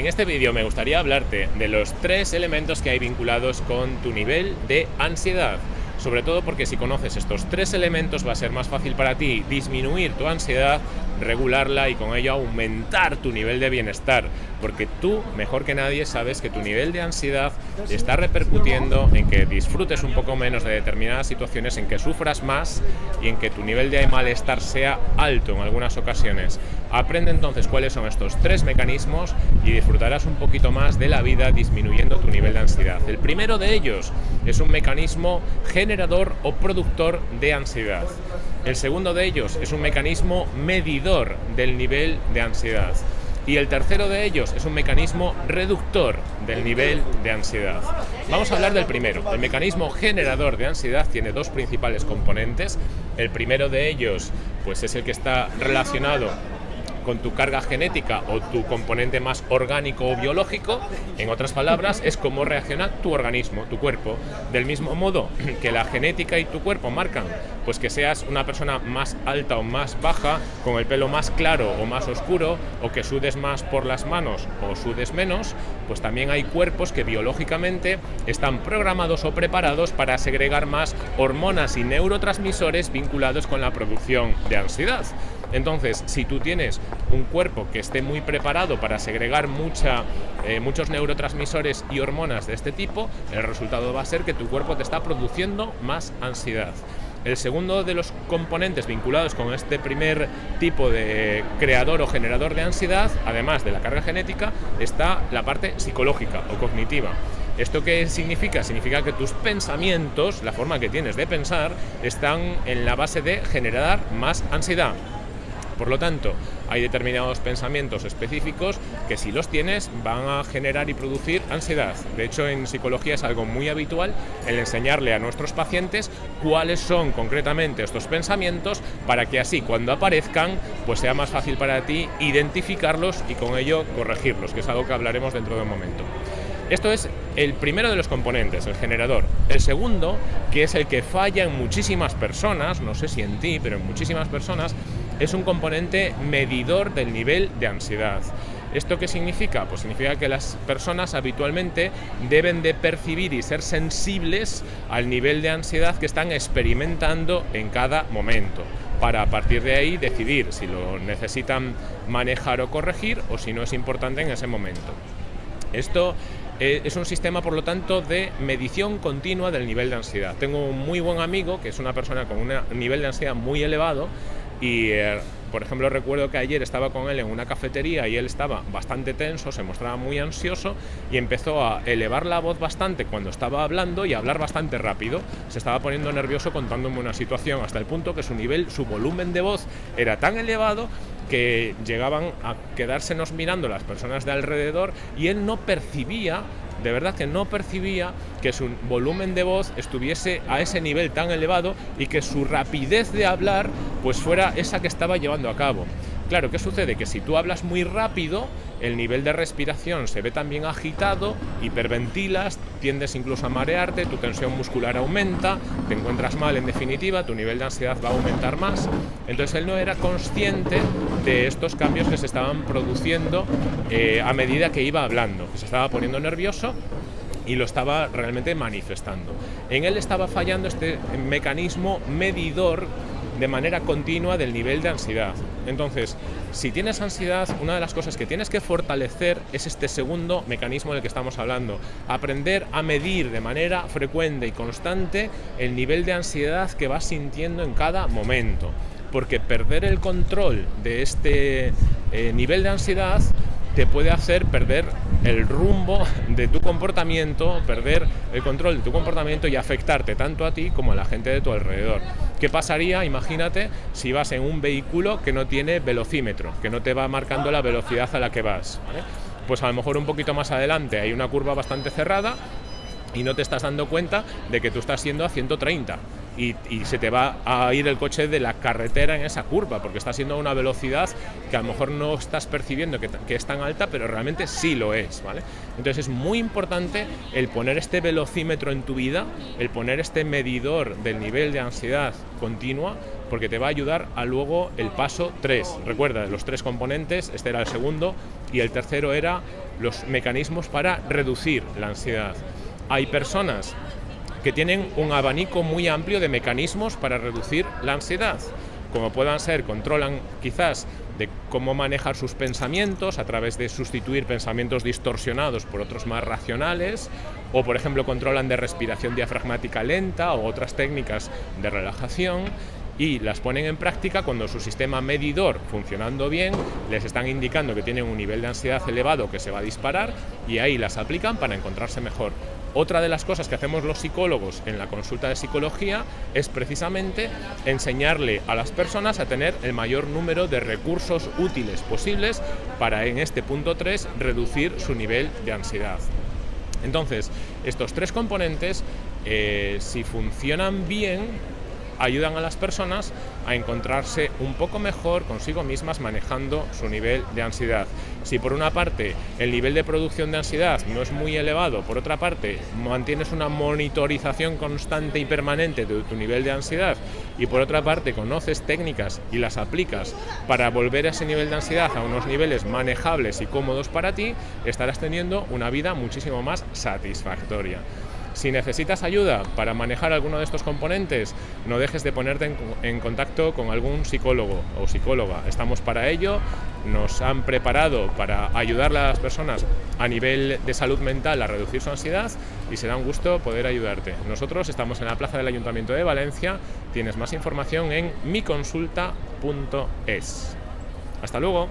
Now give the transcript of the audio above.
En este vídeo me gustaría hablarte de los tres elementos que hay vinculados con tu nivel de ansiedad. Sobre todo porque si conoces estos tres elementos va a ser más fácil para ti disminuir tu ansiedad regularla y con ello aumentar tu nivel de bienestar, porque tú, mejor que nadie, sabes que tu nivel de ansiedad está repercutiendo en que disfrutes un poco menos de determinadas situaciones, en que sufras más y en que tu nivel de malestar sea alto en algunas ocasiones. Aprende entonces cuáles son estos tres mecanismos y disfrutarás un poquito más de la vida disminuyendo tu nivel de ansiedad. El primero de ellos es un mecanismo generador o productor de ansiedad. El segundo de ellos es un mecanismo medidor del nivel de ansiedad. Y el tercero de ellos es un mecanismo reductor del nivel de ansiedad. Vamos a hablar del primero. El mecanismo generador de ansiedad tiene dos principales componentes. El primero de ellos pues es el que está relacionado con tu carga genética o tu componente más orgánico o biológico, en otras palabras, es cómo reacciona tu organismo, tu cuerpo. Del mismo modo que la genética y tu cuerpo marcan, pues que seas una persona más alta o más baja, con el pelo más claro o más oscuro, o que sudes más por las manos o sudes menos, pues también hay cuerpos que biológicamente están programados o preparados para segregar más hormonas y neurotransmisores vinculados con la producción de ansiedad. Entonces, si tú tienes un cuerpo que esté muy preparado para segregar mucha, eh, muchos neurotransmisores y hormonas de este tipo, el resultado va a ser que tu cuerpo te está produciendo más ansiedad. El segundo de los componentes vinculados con este primer tipo de creador o generador de ansiedad, además de la carga genética, está la parte psicológica o cognitiva. ¿Esto qué significa? Significa que tus pensamientos, la forma que tienes de pensar, están en la base de generar más ansiedad. Por lo tanto, hay determinados pensamientos específicos que si los tienes van a generar y producir ansiedad. De hecho, en psicología es algo muy habitual el enseñarle a nuestros pacientes cuáles son concretamente estos pensamientos para que así cuando aparezcan pues sea más fácil para ti identificarlos y con ello corregirlos, que es algo que hablaremos dentro de un momento. Esto es el primero de los componentes, el generador. El segundo, que es el que falla en muchísimas personas, no sé si en ti, pero en muchísimas personas, es un componente medidor del nivel de ansiedad. ¿Esto qué significa? Pues significa que las personas habitualmente deben de percibir y ser sensibles al nivel de ansiedad que están experimentando en cada momento para a partir de ahí decidir si lo necesitan manejar o corregir o si no es importante en ese momento. Esto eh, es un sistema, por lo tanto, de medición continua del nivel de ansiedad. Tengo un muy buen amigo que es una persona con un nivel de ansiedad muy elevado y eh, por ejemplo recuerdo que ayer estaba con él en una cafetería y él estaba bastante tenso, se mostraba muy ansioso y empezó a elevar la voz bastante cuando estaba hablando y a hablar bastante rápido. Se estaba poniendo nervioso contándome una situación hasta el punto que su nivel, su volumen de voz era tan elevado que llegaban a quedársenos mirando las personas de alrededor y él no percibía de verdad que no percibía que su volumen de voz estuviese a ese nivel tan elevado y que su rapidez de hablar pues fuera esa que estaba llevando a cabo. Claro, ¿qué sucede? Que si tú hablas muy rápido, el nivel de respiración se ve también agitado, hiperventilas, tiendes incluso a marearte, tu tensión muscular aumenta, te encuentras mal en definitiva, tu nivel de ansiedad va a aumentar más. Entonces él no era consciente de estos cambios que se estaban produciendo eh, a medida que iba hablando, que se estaba poniendo nervioso y lo estaba realmente manifestando. En él estaba fallando este mecanismo medidor de manera continua del nivel de ansiedad. Entonces, si tienes ansiedad, una de las cosas que tienes que fortalecer es este segundo mecanismo del que estamos hablando. Aprender a medir de manera frecuente y constante el nivel de ansiedad que vas sintiendo en cada momento. Porque perder el control de este eh, nivel de ansiedad te puede hacer perder el rumbo de tu comportamiento, perder el control de tu comportamiento y afectarte tanto a ti como a la gente de tu alrededor. ¿Qué pasaría, imagínate, si vas en un vehículo que no tiene velocímetro, que no te va marcando la velocidad a la que vas? Pues a lo mejor un poquito más adelante hay una curva bastante cerrada y no te estás dando cuenta de que tú estás siendo a 130 y, se te va a ir el coche de la carretera en esa curva, porque está siendo una velocidad que a lo mejor no estás percibiendo que, que, es tan alta, pero realmente sí lo es, ¿vale? Entonces es muy importante el poner este velocímetro en tu vida, el poner este medidor del nivel de ansiedad continua, porque te va a ayudar a luego el paso 3. Recuerda, los tres componentes, este era el segundo, y el tercero era los mecanismos para reducir la ansiedad. Hay personas que tienen un abanico muy amplio de mecanismos para reducir la ansiedad, como puedan ser, controlan quizás de cómo manejar sus pensamientos a través de sustituir pensamientos distorsionados por otros más racionales, o por ejemplo controlan de respiración diafragmática lenta o otras técnicas de relajación, y las ponen en práctica cuando su sistema medidor funcionando bien les están indicando que tienen un nivel de ansiedad elevado que se va a disparar y ahí las aplican para encontrarse mejor. Otra de las cosas que hacemos los psicólogos en la consulta de psicología es precisamente enseñarle a las personas a tener el mayor número de recursos útiles posibles para en este punto 3 reducir su nivel de ansiedad. Entonces, estos tres componentes, eh, si funcionan bien, ayudan a las personas a encontrarse un poco mejor consigo mismas manejando su nivel de ansiedad. Si por una parte el nivel de producción de ansiedad no es muy elevado, por otra parte mantienes una monitorización constante y permanente de tu nivel de ansiedad y por otra parte conoces técnicas y las aplicas para volver a ese nivel de ansiedad a unos niveles manejables y cómodos para ti, estarás teniendo una vida muchísimo más satisfactoria. Si necesitas ayuda para manejar alguno de estos componentes, no dejes de ponerte en, contacto con algún psicólogo o psicóloga. Estamos para ello, nos han preparado para ayudar a las personas a nivel de salud mental a reducir su ansiedad y será un gusto poder ayudarte. Nosotros estamos en la plaza del Ayuntamiento de Valencia, tienes más información en miconsulta.es. Hasta luego.